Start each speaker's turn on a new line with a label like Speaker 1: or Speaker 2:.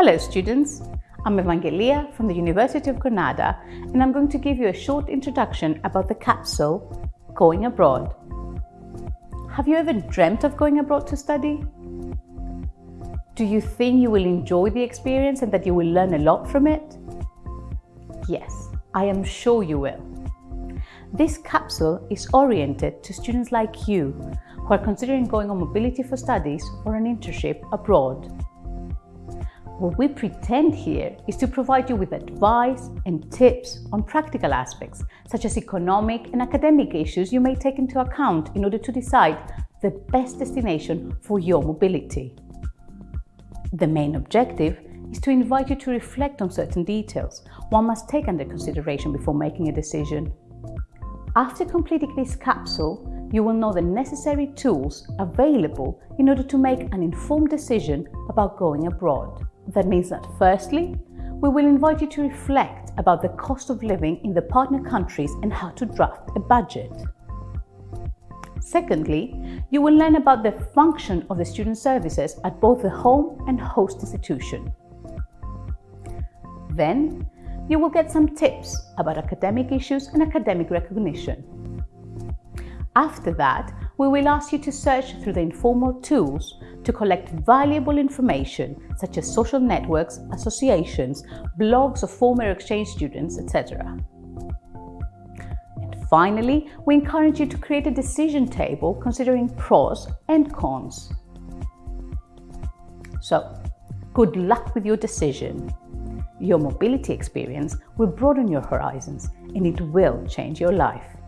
Speaker 1: Hello students, I'm Evangelia from the University of Granada and I'm going to give you a short introduction about the capsule Going Abroad. Have you ever dreamt of going abroad to study? Do you think you will enjoy the experience and that you will learn a lot from it? Yes, I am sure you will. This capsule is oriented to students like you who are considering going on mobility for studies or an internship abroad. What we pretend here is to provide you with advice and tips on practical aspects, such as economic and academic issues you may take into account in order to decide the best destination for your mobility. The main objective is to invite you to reflect on certain details one must take under consideration before making a decision. After completing this capsule, you will know the necessary tools available in order to make an informed decision about going abroad. That means that firstly, we will invite you to reflect about the cost of living in the partner countries and how to draft a budget. Secondly, you will learn about the function of the student services at both the home and host institution. Then, you will get some tips about academic issues and academic recognition. After that, we will ask you to search through the informal tools to collect valuable information such as social networks, associations, blogs of former exchange students, etc. And finally, we encourage you to create a decision table considering pros and cons. So, good luck with your decision. Your mobility experience will broaden your horizons and it will change your life.